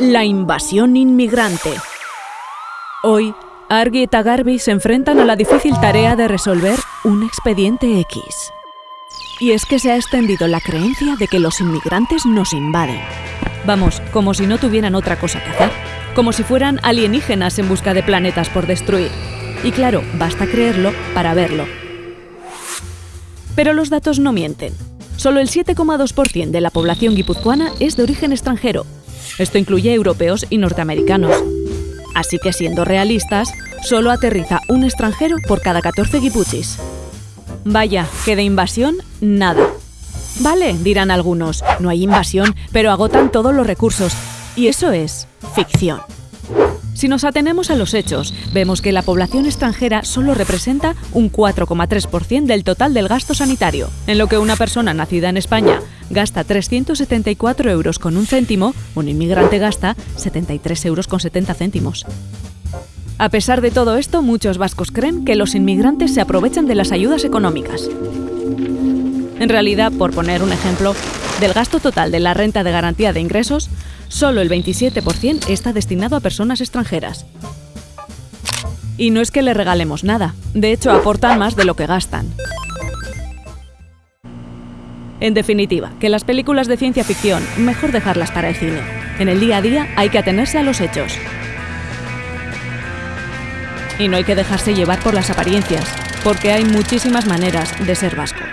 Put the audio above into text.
La invasión inmigrante. Hoy, Argy y Tagarby se enfrentan a la difícil tarea de resolver un expediente X. Y es que se ha extendido la creencia de que los inmigrantes nos invaden. Vamos, como si no tuvieran otra cosa que hacer. Como si fueran alienígenas en busca de planetas por destruir. Y claro, basta creerlo para verlo. Pero los datos no mienten. Solo el 7,2% de la población guipuzcoana es de origen extranjero. Esto incluye europeos y norteamericanos. Así que siendo realistas, solo aterriza un extranjero por cada 14 guipuchis. Vaya, que de invasión, nada. Vale, dirán algunos, no hay invasión, pero agotan todos los recursos. Y eso es ficción. Si nos atenemos a los hechos, vemos que la población extranjera solo representa un 4,3% del total del gasto sanitario, en lo que una persona nacida en España gasta 374 euros con un céntimo, un inmigrante gasta 73 euros con 70 céntimos. A pesar de todo esto, muchos vascos creen que los inmigrantes se aprovechan de las ayudas económicas. En realidad, por poner un ejemplo, del gasto total de la renta de garantía de ingresos, solo el 27% está destinado a personas extranjeras. Y no es que le regalemos nada, de hecho aportan más de lo que gastan. En definitiva, que las películas de ciencia ficción, mejor dejarlas para el cine. En el día a día hay que atenerse a los hechos. Y no hay que dejarse llevar por las apariencias, porque hay muchísimas maneras de ser vasco.